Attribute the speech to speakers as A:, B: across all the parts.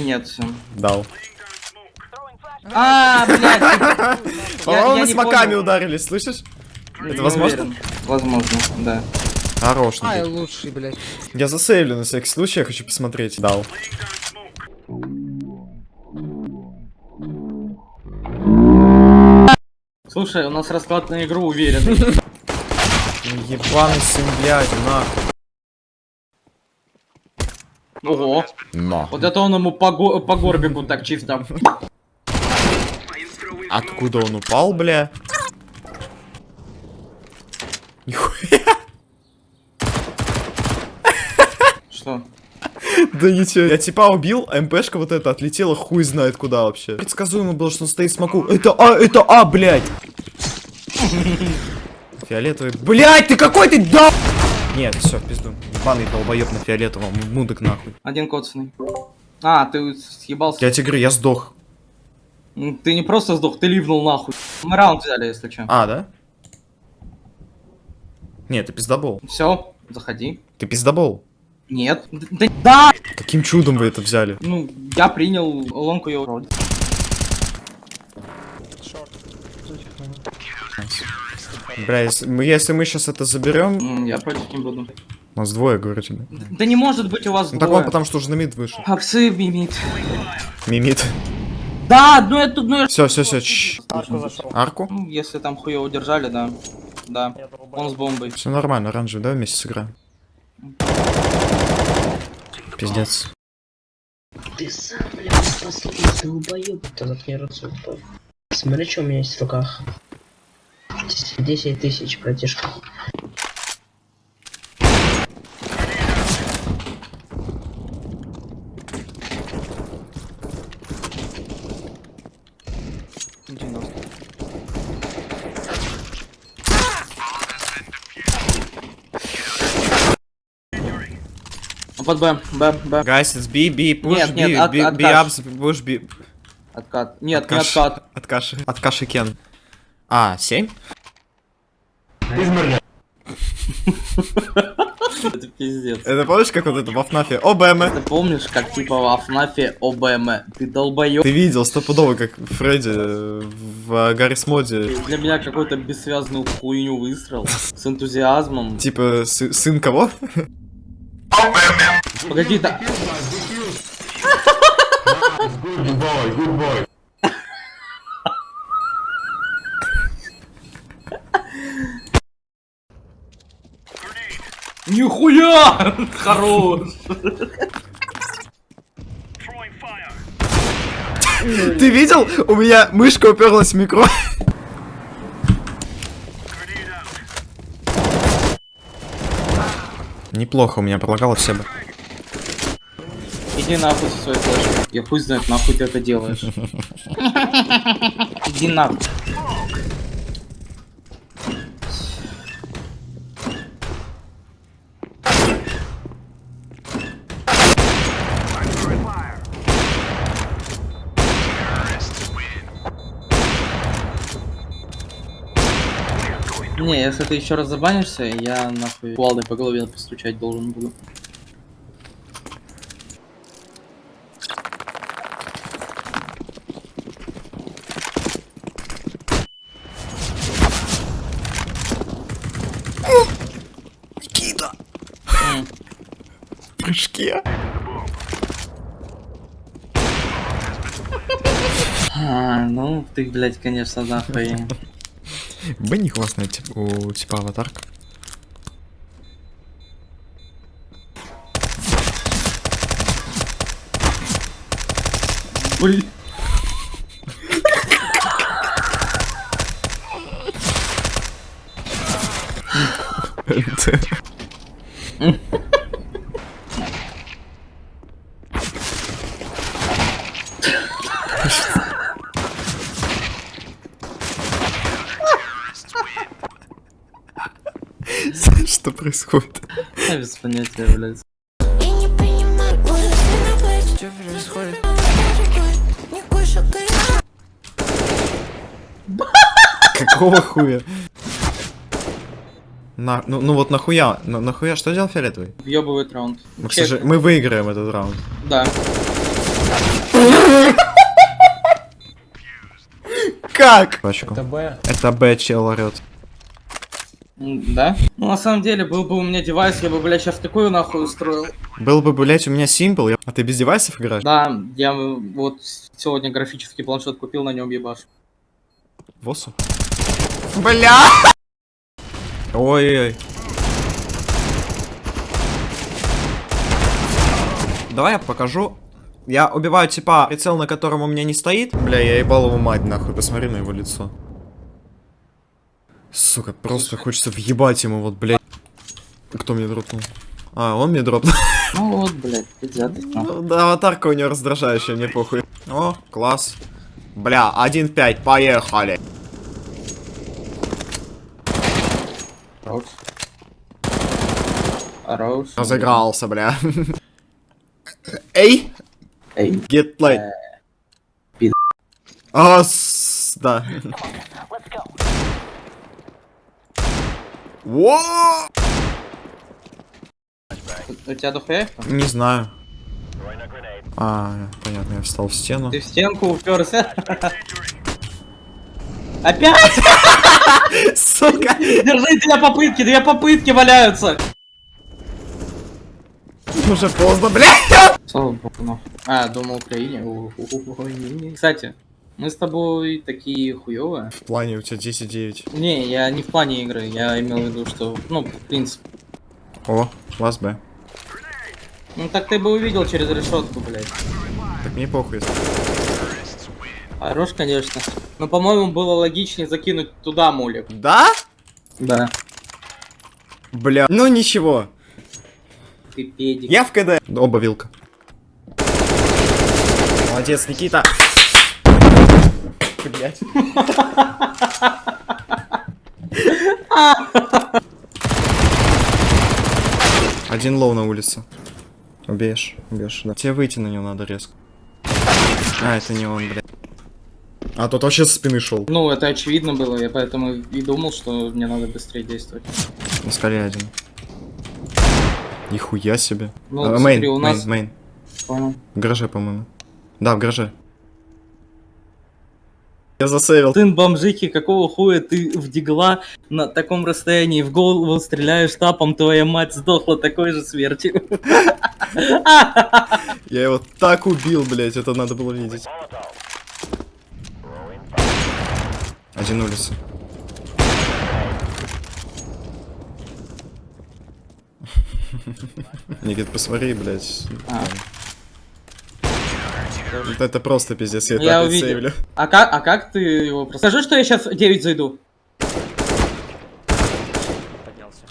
A: Нет.
B: Дал.
A: А, блядь. Я
B: мы с маками ударились, слышишь? Это возможно?
A: уверен. Возможно, да.
B: Хорош.
C: Ай, лучший, блядь.
B: Я засейвлю на всякий случай, я хочу посмотреть. Дал.
A: Слушай, у нас расклад на игру уверенный.
B: Ну, Ебаный сын, блядь, нахуй.
A: Ого.
B: На.
A: Вот это он ему по, го- по горбику так чисто.
B: Откуда он упал, бля? Нихуя.
A: Что?
B: Да ничего. Я типа убил, а МПшка вот эта отлетела хуй знает куда вообще. Предсказуемо было, что он стоит смоку. Это А, это А, блядь. Фиолетовый. Блядь, ты какой ты да... Нет, все, в пизду. Ебаный долбоеб на фиолетовом. Мудок нахуй.
A: Один коцанный. А, ты съебался.
B: Я тебе говорю, я сдох.
A: М, Ты не просто сдох, ты ливнул нахуй. Мы раунд взяли, если что.
B: А, да? Нет, ты пиздобол.
A: Все, заходи.
B: Ты пиздобол.
A: Нет. Да, да!
B: Каким чудом вы это взяли?
A: Ну, я принял лонку ее вроде.
B: Бля, если мы, если мы сейчас это заберем,
A: Я против не буду.
B: у нас двое, говорю тебе.
A: Да не может быть у вас
B: Ну так
A: двое.
B: он потому что уже на мид вышел.
A: Апсы мимит.
B: Мимит.
A: Да, ну это, ну это...
B: Все, все, все. Арку?
A: Ну, если там хуево удержали, да. Да. Он с бомбой.
B: Все нормально, оранжевый, давай вместе сыграем. Пиздец.
D: Ты сам, блядь, последний долбоёб. Ты заткни рот, сука. Смотри, что у меня есть в руках. 10 тысяч, братишка.
A: Ну, Под Б, Б, Б.
B: Guys, it's B, B, push,
A: Нет,
B: B,
A: нет, от-
B: B, B
A: отказ.
B: ups, push, B.
A: Откат. Нет, не
B: Откаш.
A: откат.
B: От каши. От каши Кен. А, 7?
A: Это пиздец.
B: Это помнишь, как вот это в Афнафе? ОБМ.
A: Ты помнишь, как типа в Афнафе ОБМ? Ты долбоёб.
B: Ты видел стопудово, как Фредди э, в Гаррис моде.
A: Для меня какой-то бессвязную хуйню выстрел. С энтузиазмом.
B: Типа, сы- сын кого?
A: Погоди, да. Нихуя! Хорош!
B: Ты видел? У меня мышка уперлась в микро. Неплохо у меня пролагало все бы.
A: Иди нахуй со своей флешкой. Я хуй знает, нахуй ты это делаешь. Иди нахуй. Не, если ты еще раз забанишься, я нахуй кувалдой по голове постучать должен буду.
B: Никита. В прыжке.
A: А, ну ты, блядь, конечно, нахуй.
B: Бенни классная тип- у типа аватарка.
A: Блин.
B: Что происходит?
A: Я без понятия, блядь.
E: Я не понимаю, что
C: Что происходит?
B: Какого хуя? На, ну, ну вот нахуя, на, нахуя, что делал фиолетовый?
A: Въебывает раунд.
B: Мы, к
A: Чек.
B: сожалению, мы выиграем этот раунд.
A: Да.
B: Как? Это
C: Б.
B: Это Б, чел орёт.
A: Да? Ну, на самом деле, был бы у меня девайс, я бы, блядь, сейчас такую нахуй устроил.
B: Был бы, блять, у меня симпл. я- А ты без девайсов играешь?
A: Да, я э, вот сегодня графический планшет купил, на нем ебаш.
B: Восу? Бля! Ой-ой-ой. Давай я покажу. Я убиваю типа прицел, на котором у меня не стоит. Бля, я ебал его мать нахуй, посмотри на его лицо. Сука, просто хочется въебать ему вот, блядь. Кто мне дропнул? А, он мне дропнул.
A: Ну вот, блядь.
B: Ну, да, аватарка у него раздражающая, мне похуй. О, класс. Бля, 1-5, поехали.
A: Хорош. Хорош.
B: Разыгрался, бля. Эй!
A: Эй.
B: Get light.
A: пи***.
B: А, с- да. Во!
A: У тебя дохуя?
B: Не знаю. А, понятно, я встал в стену.
A: Ты в стенку уперся? Опять?
B: Сука!
A: Держи, две попытки, две попытки валяются.
B: Уже поздно, бля!
A: Слава богу. А, думал Украине. Кстати, мы с тобой такие хуёвые.
B: В плане у тебя 10-9.
A: Не, я не в плане игры, я имел в виду, что, ну, в принципе.
B: О, класс Б.
A: Ну так ты бы увидел через решетку, блядь.
B: Так мне похуй.
A: Хорош, конечно. Но, по-моему, было логичнее закинуть туда мулик.
B: Да?
A: Да.
B: Бля. Ну ничего.
A: Ты педик.
B: Я в КД. Оба вилка. Молодец, Никита. Блять. Один low на улице. Убьешь, убьешь, да. Тебе выйти на него надо резко. А, это не он, блядь. А тот вообще со спины шел.
A: Ну, это очевидно было, я поэтому и думал, что мне надо быстрее действовать.
B: Скале один. Нихуя себе.
A: Ну,
B: А,
A: смотри,
B: main,
A: у нас-
B: main, main.
A: Понял.
B: В гараже, по-моему. Да, в гараже. Я засейвил.
A: Сын бомжихи, какого хуя ты в дигла на таком расстоянии в голову стреляешь тапом, твоя мать сдохла такой же смертью.
B: Я его так убил, блять, это надо было видеть. Один улица. Никит, посмотри, блять.
A: А.
B: Это просто пиздец, я,
A: Я увидел.
B: сейвлю.
A: А как, а как ты его просто... Скажи, что я сейчас 9 зайду.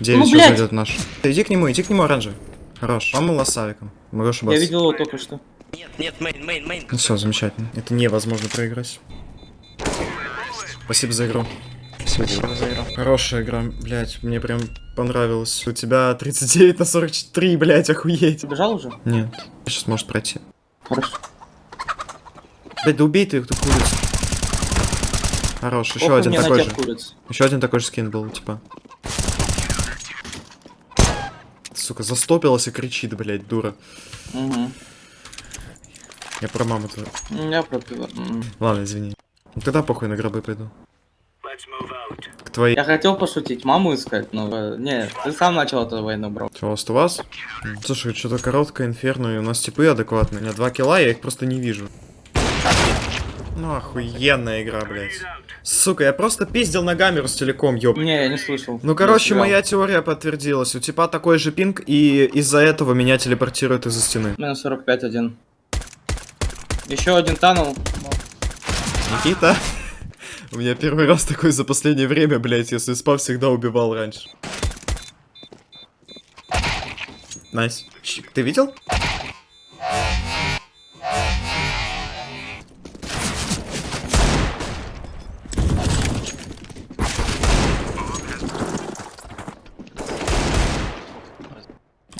B: Девять
A: Ну,
B: сейчас
A: блядь.
B: зайдет наш. Иди к нему, иди к нему, оранжевый. Хорош. Мама лосавиком. Могу
A: Я
B: ошибаться.
A: видел его только что.
F: Нет, нет, main, main, main.
B: Ну все, замечательно. Это невозможно проиграть. Спасибо за игру.
F: Спасибо за игру.
B: Хорошая игра, блять, мне прям понравилось. У тебя 39 на 43, блять, охуеть.
A: Ты бежал уже?
B: Нет, сейчас может пройти.
A: Хорошо.
B: Блять, да убей ты эту курицу. Хорош, еще
A: Похуй
B: один такой же.
A: куриц.
B: Еще один такой же скин был, типа. Сука, застопилась и кричит, блять, дура.
A: Угу.
B: Я про маму твою.
A: Я пропила. М.
B: Ладно, извини. Ну тогда похуй на гробы пойду. К твоей.
A: Я хотел пошутить, маму искать, но... э, Не, ты сам начал эту войну, бро.
B: Что, у вас у вас? Слушай, что-то короткое, инферно, и у нас типы адекватные. У меня два килла, я их просто не вижу. Ну, охуенная игра, блядь. Сука, я просто пиздил ногами Ростелеком, ёб.
A: Не, я не слышал.
B: Ну, короче, моя теория подтвердилась. У типа такой же пинг, и из-за этого меня телепортируют из-за стены.
A: Минус 45 один. Еще один танул.
B: Никита? У меня первый раз такой за последнее время, блядь, если спав всегда убивал раньше. Nice. Ты видел?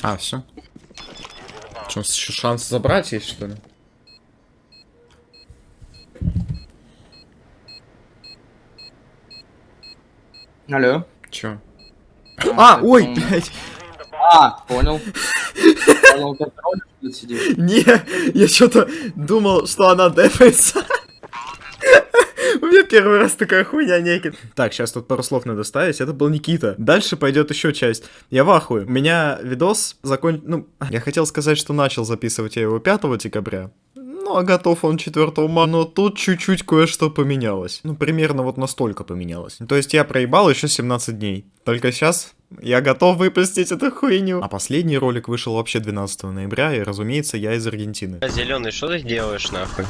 B: А, все. Что, еще шанс забрать есть, что ли?
A: Алло.
B: Чё? А, ой,
A: ну.
B: блядь.
A: А, понял. Понял, как сидишь.
B: Не, я что-то думал, что она дефается. Первый раз такая хуйня некит. Так, сейчас тут пару слов надо ставить. Это был Никита. Дальше пойдет еще часть. Я в ахуе. У меня видос закон... Ну, я хотел сказать, что начал записывать я его 5 декабря. Ну, а готов он 4 мая. Но тут чуть-чуть кое-что поменялось. Ну, примерно вот настолько поменялось. То есть я проебал еще 17 дней. Только сейчас я готов выпустить эту хуйню. А последний ролик вышел вообще 12 ноября, и, разумеется, я из Аргентины.
F: Зеленый, что ты делаешь нахуй?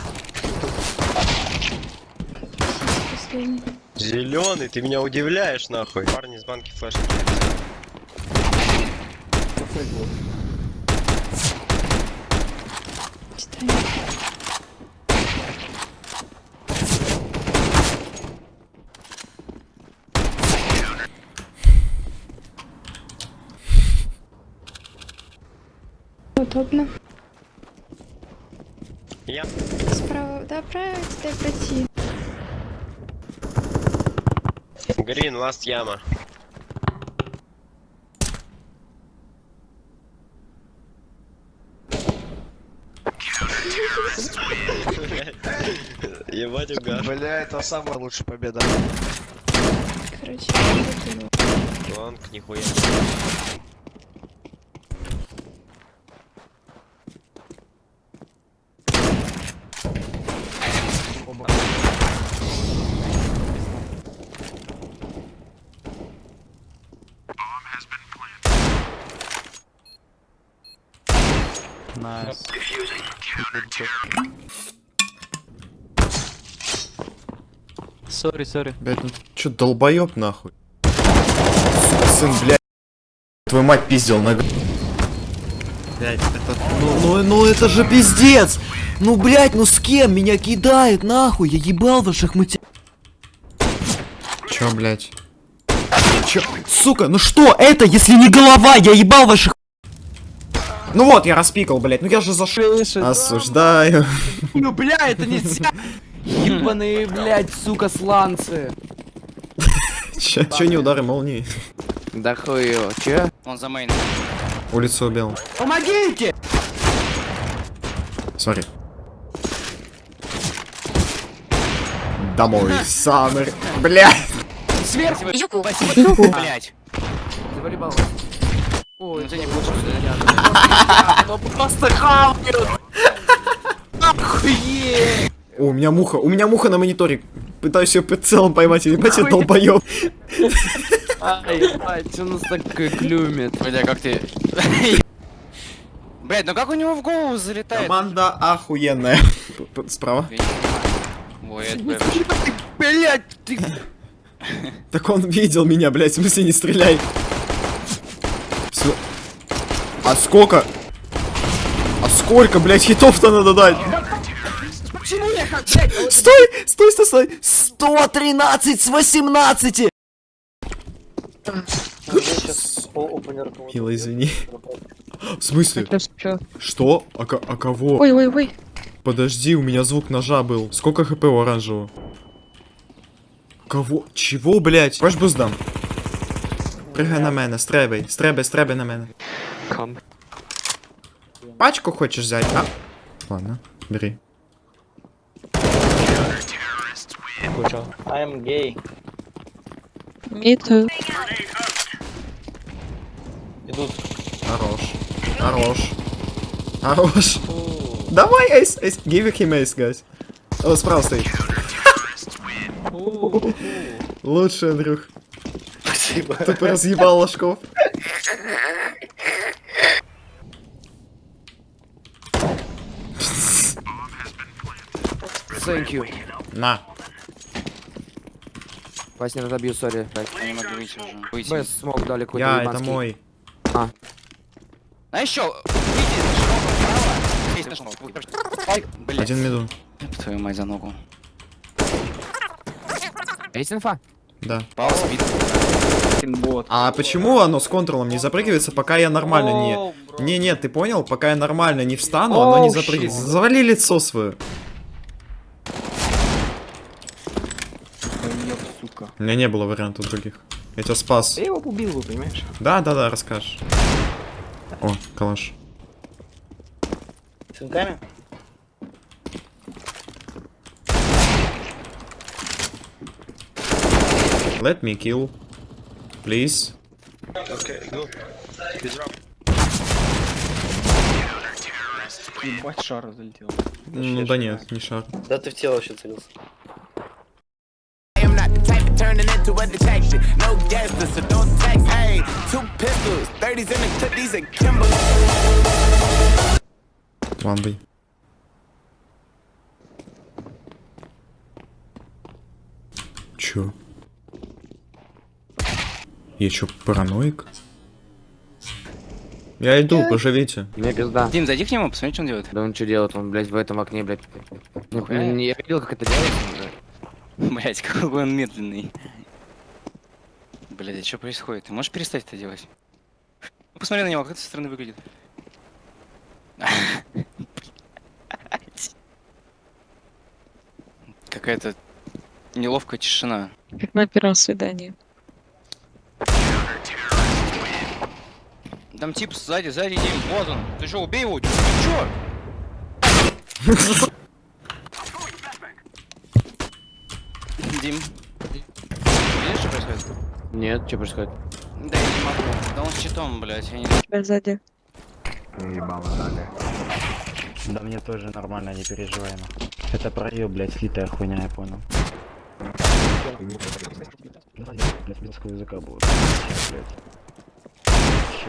E: Последний.
F: Зеленый, ты меня удивляешь нахуй. Парни из банки флешки.
E: Удобно.
F: Я.
E: Справа, да, правильно тебе пройти.
F: Грин, ласт яма. Ебать угар.
C: Бля, это самая лучшая победа.
E: Короче, я выкинул.
F: Лонг, нихуя.
A: Sorry, sorry.
B: Блять, ну ты чё, долбоёб нахуй? Сука, сын, блядь. Твою мать пиздил на... Блять, это...
G: Ну, ну, ну это же пиздец! Ну, блядь, ну с кем меня кидает, нахуй? Я ебал ваших мати...
B: Чё, блядь?
G: Чё? Сука, ну что это, если не голова? Я ебал ваших...
B: Ну вот, я распикал, блядь, ну я же зашел. Осуждаю.
G: Ну, бля, это нельзя! Ебаные, блядь, сука, сланцы!
B: Чё, чё не удары молнии?
G: Да хуй его, чё?
F: Он за мейн.
B: Улицу убил.
G: Помогите!
B: Смотри. Домой, Саммер. Блядь.
G: Сверху!
F: Блять.
G: Завалибал. Ой,
F: ты не получишь,
G: ну просто хавают! Охуеть!
B: О, у меня муха, у меня муха на мониторе. Пытаюсь ее прицелом поймать, ебать, я долбоёб.
G: Ай, ебать, что нас так клюмит?
F: Бля, как ты... Блять, ну как у него в голову залетает?
B: Команда охуенная. Справа.
F: Ой, это
G: Блять, ты...
B: Так он видел меня, блядь, в смысле не стреляй. А сколько? А сколько, блядь, хитов-то надо дать? Стой, стой, стой, стой.
G: 113 с 18!
B: Мила, извини. В смысле? Что? А, а кого?
E: Ой, ой, ой.
B: Подожди, у меня звук ножа был. Сколько хп у оранжевого? Кого? Чего, блядь? Хочешь буст дам? Пригай на мене, стребай, стребай, стребай на мене. Пачку хочешь взять, а? Ладно, бери.
A: I am gay.
E: Me too.
A: Идут.
B: Хорош. Хорош. Хорош. Давай, эйс, эйс. Give him ace, guys. О, справа стоит. Лучше, Андрюх. Спасибо. Ты разъебал ложков.
G: Thank you.
B: На.
G: Вась, не разобью, сори.
F: Я не могу выйти уже. Выйти.
G: Б, смог дали какой-то
B: Я, это мой.
F: А еще. Ай, блядь.
B: Один медун.
F: Твою мать за ногу.
G: Есть инфа?
B: Да.
F: Пауз, бит.
A: Бот.
B: А почему оно с контролом не запрыгивается, пока я нормально не... Не, нет, ты понял? Пока я нормально не встану, оно не запрыгивается. Завали лицо свое. У меня не было вариантов других. Я тебя спас.
A: Я его убил, вы понимаешь?
B: Да, да, да, расскажешь. О, калаш.
H: Шинками?
B: Let me kill. Please.
I: Ебать, шар залетел.
B: Ну да нет, не шар.
H: Да ты в тело вообще целился.
J: Turning into a detection. No gangster, so don't text. Hey, two pistols, 30s in the clip, these are Kimberly.
B: Ламбой. Чё? Я чё, параноик? Я иду, поживите.
G: Мне пизда.
F: Дим, зайди к нему, посмотри, что он делает.
G: Да он что делает? Он, блядь, в этом окне, блядь.
F: Нихуя.
G: Не, я видел, как это делается. блядь.
F: Блять, какой он медленный. Блять, а что происходит? Ты можешь перестать это делать? Ну, посмотри на него, как это со стороны выглядит. Блядь. Какая-то неловкая тишина.
K: Как на первом свидании.
F: Там тип сзади, сзади, Дим, вот он. Ты что, убей его? Ты чё? Дим, видишь, что происходит?
G: Нет, что происходит?
F: Да я не могу. Да он с щитом, блядь, я не...
K: Тебя сзади.
H: Да мне тоже нормально, не переживай. ну. Это про ее, блядь, слитая хуйня, я понял. Блядь, языка было.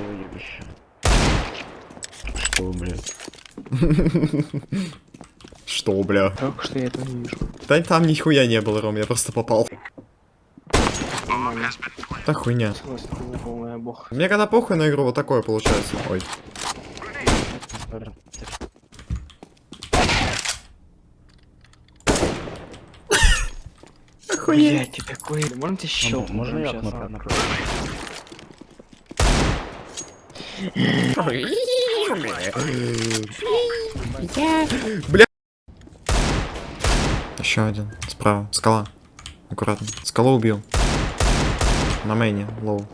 H: Ебище? Что, блядь?
B: Что, бля?
I: Как что я этого не вижу?
B: Да там нихуя не было, Ром, я просто попал. Да хуйня. Мне когда похуй на игру, вот такое получается. Ой.
I: Блять, ты такой... Можно тебе щелкнуть?
H: Можно я открою?
B: Еще один. Справа. Скала. Аккуратно. Скалу убил. На мейне. Лоу.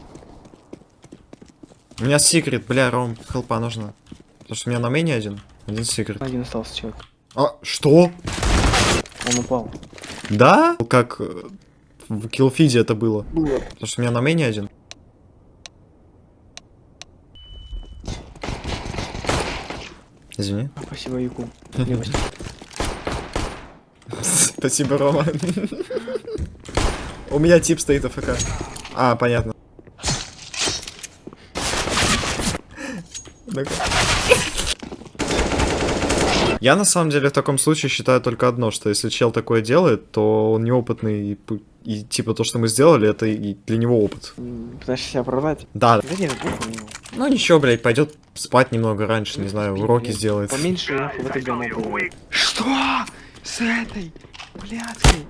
B: У меня секрет, бля, Ром. Хелпа нужно. Потому что у меня на мейне один. Один секрет.
I: Один остался человек.
B: А, что?
I: Он упал.
B: Да? Как э, в киллфиде это было. Потому что у меня на мейне один. Извини.
I: Спасибо, Яку.
B: Спасибо, Рома. У меня тип стоит АФК. А, понятно. Ну-ка. Я на самом деле в таком случае считаю только одно, что если чел такое делает, то он неопытный, и, и типа то, что мы сделали, это и для него опыт.
I: Пытаешься себя оправдать?
B: Да,
I: Да нет, похуй ему.
B: ну ничего, блядь, пойдет спать немного раньше, не знаю, уроки сделает.
I: Поменьше нахуй в это говно. Что? С этой? Блядской?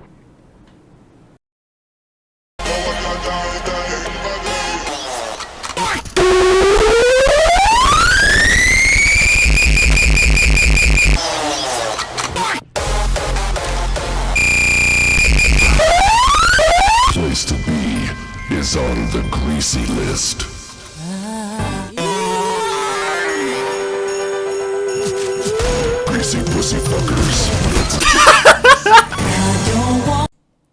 L: Greasy list. Greasy pussy fuckers.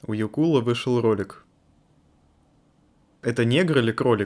B: У Юкула вышел ролик. Это негр или кролик?